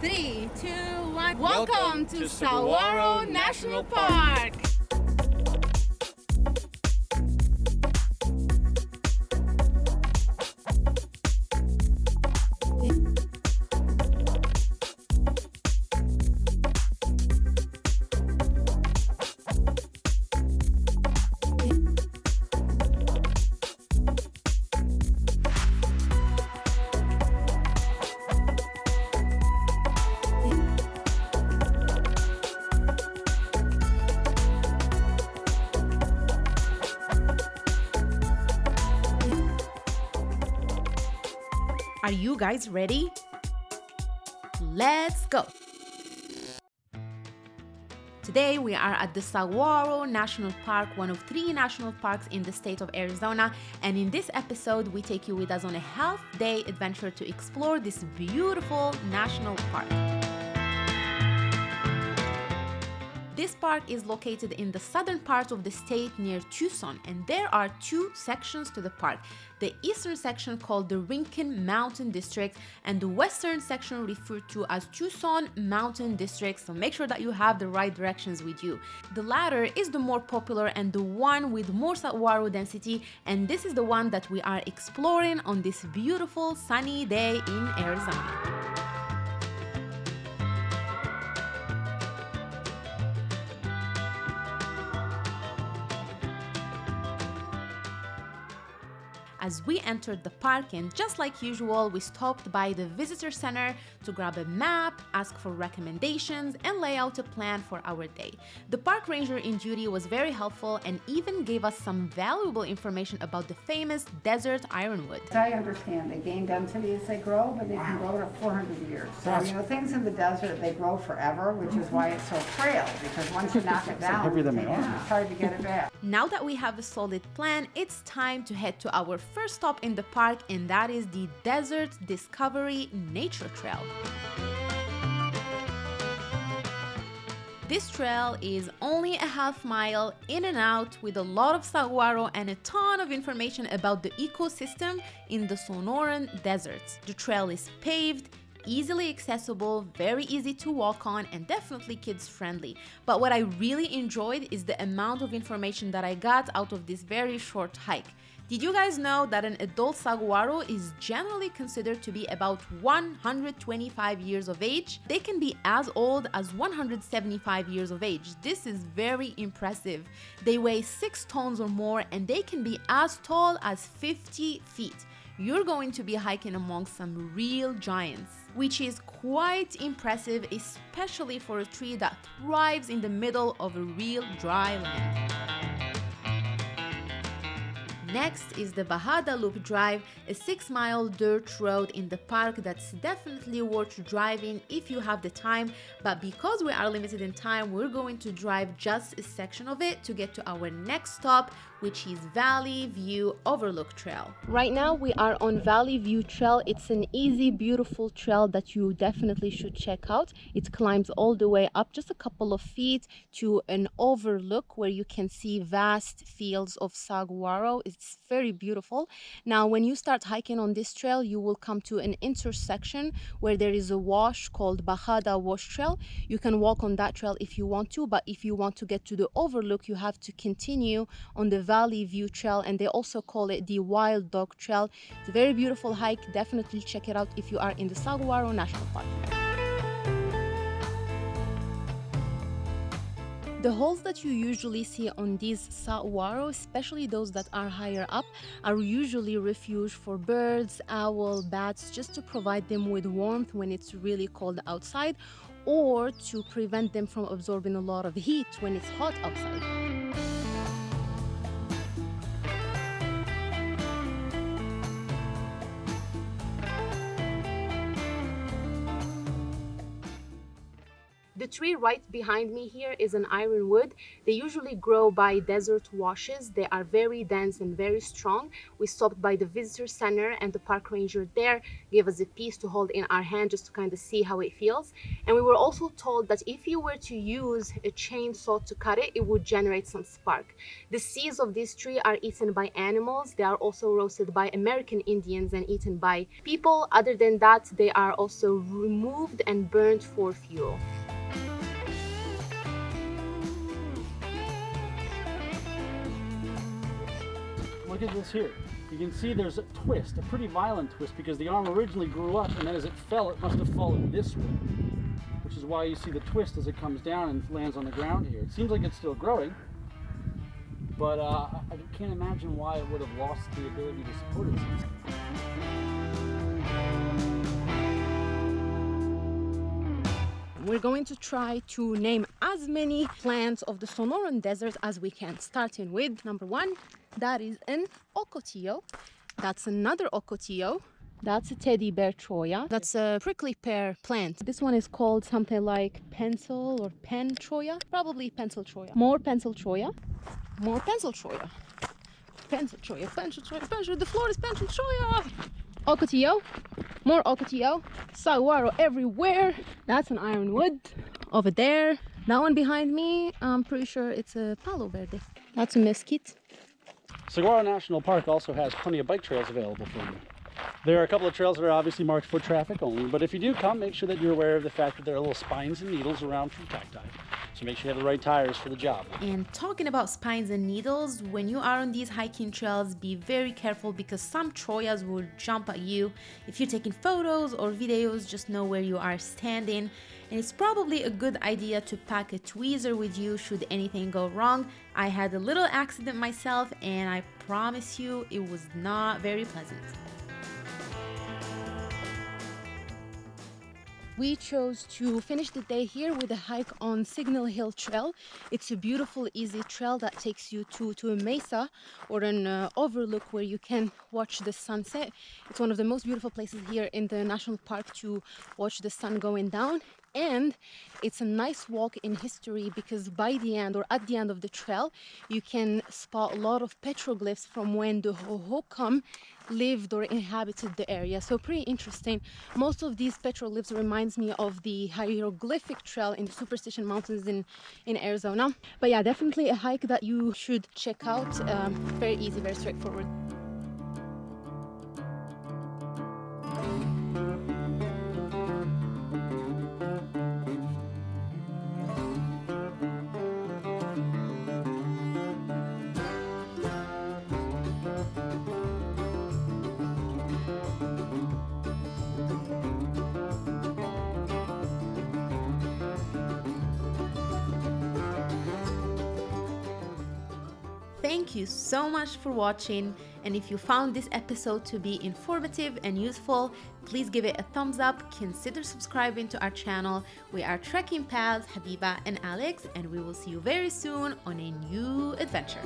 Three, two, one. Welcome Welcome, to to, Saguaro National National Park. Are you guys ready? Let's go! Today we are at the Saguaro National Park, one of three national parks in the state of Arizona, and in this episode we take you with us on a half day adventure to explore this beautiful national park. This park is located in the southern part of the state near Tucson, and there are two sections to the park. The eastern section called the Rincon Mountain District, and the western section referred to as Tucson Mountain District, so make sure that you have the right directions with you. The latter is the more popular and the one with more saguaro density, and this is the one that we are exploring on this beautiful sunny day in Arizona. As we entered the park and just like usual we stopped by the visitor center to grab a map ask for recommendations and lay out a plan for our day the park ranger in duty was very helpful and even gave us some valuable information about the famous desert ironwood As I understand, they gain density as they grow, but they can grow to 400 years. So, you know, things in the desert, they grow forever, which is why it's so frail, because once you knock it down, heavier than they yeah, it's hard to get it back. Now that we have a solid plan, it's time to head to our first stop in the park, and that is the Desert Discovery Nature Trail. This trail is only a half mile in and out with a lot of saguaro and a ton of information about the ecosystem in the Sonoran deserts. The trail is paved, easily accessible, very easy to walk on, and definitely kids friendly. But what I really enjoyed is the amount of information that I got out of this very short hike. Did you guys know that an adult saguaro is generally considered to be about 125 years of age? They can be as old as 175 years of age. This is very impressive. They weigh 6 tons or more and they can be as tall as 50 feet you're going to be hiking among some real giants, which is quite impressive, especially for a tree that thrives in the middle of a real dry land. Next is the Bajada Loop Drive, a 6 mile dirt road in the park that's definitely worth driving if you have the time, but because we are limited in time, we're going to drive just a section of it to get to our next stop, which is Valley View Overlook Trail. Right now, we are on Valley View Trail. It's an easy, beautiful trail that you definitely should check out. It climbs all the way up just a couple of feet to an overlook where you can see vast fields of saguaro. It's very beautiful. Now, when you start hiking on this trail, you will come to an intersection where there is a wash called Bajada Wash Trail. You can walk on that trail if you want to, but if you want to get to the overlook, you have to continue on the Valley View Trail, and they also call it the Wild Dog Trail. It's a very beautiful hike. Definitely check it out if you are in the Saguaro National Park. The holes that you usually see on these saguaro, especially those that are higher up, are usually refuge for birds, owl, bats, just to provide them with warmth when it's really cold outside, or to prevent them from absorbing a lot of heat when it's hot outside. Tree right behind me here is an ironwood. They usually grow by desert washes. They are very dense and very strong. We stopped by the visitor center and the park ranger there gave us a piece to hold in our hand just to kind of see how it feels. And we were also told that if you were to use a chainsaw to cut it, it would generate some spark. The seeds of this tree are eaten by animals. They are also roasted by American Indians and eaten by people. Other than that, they are also removed and burned for fuel. Look at this here. You can see there's a twist, a pretty violent twist, because the arm originally grew up, and then as it fell, it must have fallen this way, which is why you see the twist as it comes down and lands on the ground here. It seems like it's still growing, but uh, I can't imagine why it would have lost the ability to support itself. We're going to try to name as many plants of the Sonoran Desert as we can, starting with number one, that is an ocotillo. That's another ocotillo. That's a teddy bear cholla. That's a prickly pear plant. This one is called something like pencil or pen cholla. Probably pencil cholla. More pencil cholla. More pencil cholla. Pencil cholla, pencil cholla, pencil. The floor is pencil cholla. Ocotillo. More ocotillo. Saguaro everywhere. That's an ironwood. Over there. That one behind me, I'm pretty sure it's a palo verde. That's a mesquite. Saguaro National Park also has plenty of bike trails available for you. There are a couple of trails that are obviously marked for traffic only, but if you do come, make sure that you're aware of the fact that there are little spines and needles around from cacti. So make sure you have the right tires for the job. And talking about spines and needles, when you are on these hiking trails, be very careful because some chollas will jump at you. If you're taking photos or videos, just know where you are standing. And it's probably a good idea to pack a tweezer with you should anything go wrong. I had a little accident myself, and I promise you it was not very pleasant. We chose to finish the day here with a hike on Signal Hill Trail. It's a beautiful, easy trail that takes you to, to a mesa or an uh, overlook where you can watch the sunset. It's one of the most beautiful places here in the national park to watch the sun going down and it's a nice walk in history because by the end or at the end of the trail you can spot a lot of petroglyphs from when the Hohokam lived or inhabited the area. So pretty interesting. Most of these petroglyphs reminds me of the hieroglyphic trail in the superstition mountains in in arizona. But yeah definitely a hike that you should check out. Um, very easy very straightforward Thank you so much for watching and if you found this episode to be informative and useful, please give it a thumbs up, consider subscribing to our channel. We are trekking pals Habiba and Alex and we will see you very soon on a new adventure.